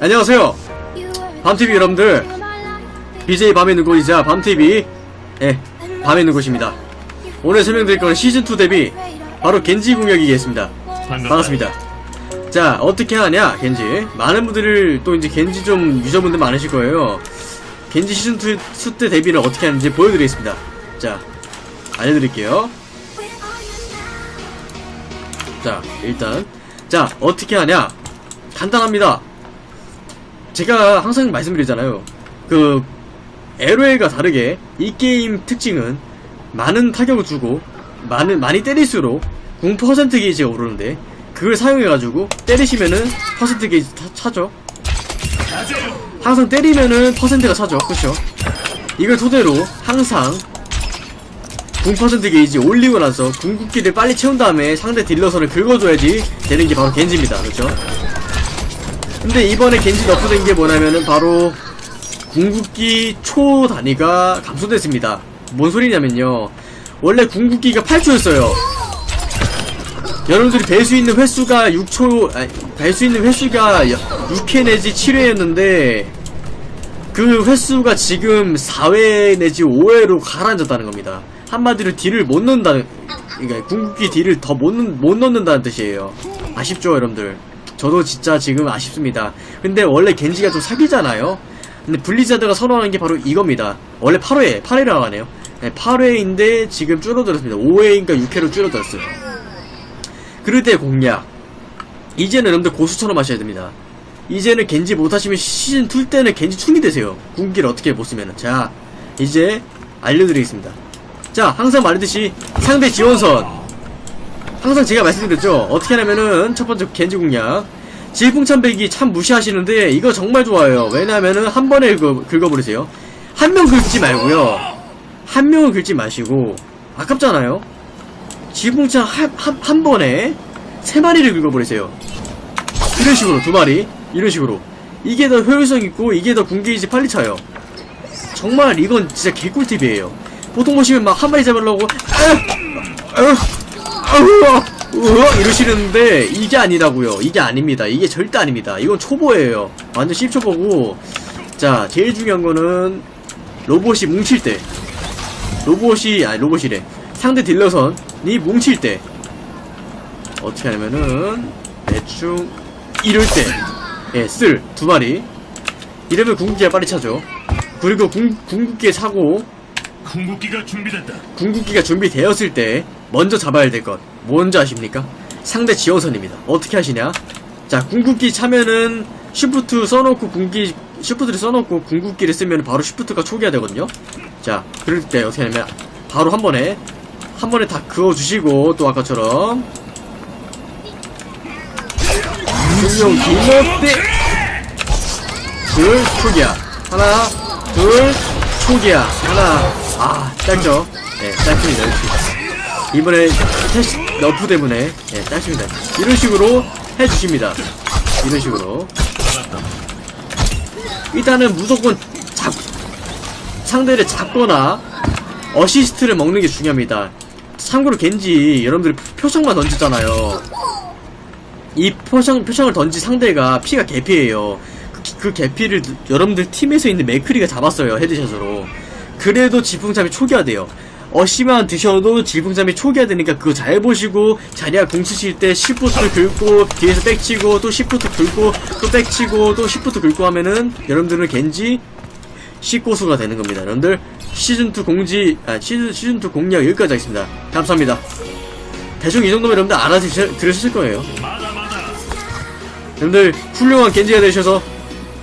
안녕하세요. 밤TV 여러분들. BJ 밤의 누구이자 밤TV, 예, 밤의 누구십니다. 오늘 설명드릴 거는 시즌2 데뷔, 바로 겐지 공격이겠습니다. 반갑습니다. 자, 어떻게 하냐, 겐지. 많은 분들을, 또 이제 겐지 좀 유저분들 많으실 거예요. 겐지 시즌2 수때 데뷔를 어떻게 하는지 보여드리겠습니다. 자, 알려드릴게요. 자, 일단. 자, 어떻게 하냐? 간단합니다. 제가 항상 말씀드리잖아요. 그, LOL과 다르게 이 게임 특징은 많은 타격을 주고 많은 많이 때릴수록 궁 퍼센트 게이지가 오르는데 그걸 사용해가지고 때리시면은 퍼센트 게이지 차, 차죠. 항상 때리면은 퍼센트가 차죠. 그쵸? 이걸 토대로 항상 궁 퍼센트 게이지 올리고 나서 궁극기를 빨리 채운 다음에 상대 딜러선을 긁어줘야지 되는 게 바로 겐지입니다. 그렇죠? 근데 이번에 겐지 너프된 게 뭐냐면은 바로 궁극기 초 단위가 감소됐습니다. 뭔 소리냐면요. 원래 궁극기가 8초였어요. 여러분들이 뵐 수 있는 횟수가 6초, 아니, 뵐수 있는 횟수가 6회 내지 7회였는데, 그 횟수가 지금 4회 내지 5회로 가라앉았다는 겁니다. 한마디로 딜을 못 넣는다는, 그러니까 궁극기 딜을 더 못 못 넣는다는 뜻이에요. 아쉽죠, 여러분들? 저도 진짜 지금 아쉽습니다. 근데 원래 겐지가 좀 사기잖아요? 근데 블리자드가 선호하는 게 바로 이겁니다. 원래 8회, 8회라고 하네요. 네, 8회인데 지금 줄어들었습니다. 5회인가 6회로 줄어들었어요. 그럴 때 공략. 이제는 여러분들 고수처럼 하셔야 됩니다. 이제는 겐지 못하시면 시즌2 때는 겐지 충이 되세요. 궁기를 어떻게 못 쓰면은. 자, 이제 알려드리겠습니다. 자, 항상 말했듯이 상대 지원선. 항상 제가 말씀드렸죠. 어떻게 하냐면은 첫 번째 겐지 공략. 질풍참배기 참 무시하시는데 이거 정말 좋아요. 왜냐면은 한 번에 긁어, 긁어버리세요. 한 명 긁지 말고요. 한 명을 긁지 마시고 아깝잖아요. 질풍참 한, 한, 한 번에 세 마리를 긁어버리세요. 이런 식으로 두 마리 이런 식으로 이게 더 효율성 있고 이게 더 궁게이지 빨리 차요. 정말 이건 진짜 개꿀팁이에요. 보통 보시면 막 한 마리 잡으려고 으 어 이러시는데 이게 아니라고요. 이게 아닙니다. 이게 절대 아닙니다. 이건 초보예요. 완전 10초보고 자 제일 중요한 거는 로봇이 뭉칠 때 로봇이 아니 로봇이래 상대 딜러선이 뭉칠 때 어떻게 하냐면은 대충 이럴 때예쓸 두 마리 이러면 궁극기가 빨리 차죠. 그리고 궁, 궁극기에 차고 궁극기가 준비됐다. 궁극기가 준비되었을 때 먼저 잡아야 될 것 뭔지 아십니까? 상대 지원선입니다. 어떻게 하시냐? 자 궁극기 차면은 쉬프트 써놓고 궁기 쉬프트를 써놓고 궁극기를 쓰면 바로 쉬프트가 초기화 되거든요. 자 그럴 때 어떻게 하냐면 바로 한 번에 한 번에 다 그어주시고 또 아까처럼 분명 기모때 둘 초기화 하나 둘 초기화 하나 아 짧죠? 네 짧습니다 이렇게. 이번에 테스트 너프 때문에 예, 짧습니다. 이런 식으로 해주십니다. 이런 식으로 일단은 무조건 잡 상대를 잡거나 어시스트를 먹는 게 중요합니다. 참고로 겐지 여러분들이 표창만 던지잖아요. 이 표창 표창을 던지 상대가 피가 개피예요. 그, 그 개피를 여러분들 팀에서 있는 맥크리가 잡았어요 헤드샷으로. 그래도 지풍참이 초기화돼요. 어시만 드셔도 질풍참이 초기화 되니까 그거 잘 보시고 자리야 궁 쓰실 때 shift 긁고 뒤에서 백치고 또 shift 긁고 또 백치고 또 shift 긁고 하면은 여러분들은 겐지 식고수가 되는 겁니다. 여러분들 시즌2 공지 아 시즌 시즌2 공략 여기까지 하겠습니다. 감사합니다. 대충 이 정도면 여러분들 알아들으실 거예요. 여러분들 훌륭한 겐지가 되셔서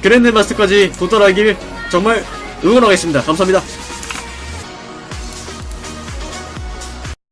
grand master까지 도달하길 정말 응원하겠습니다. 감사합니다.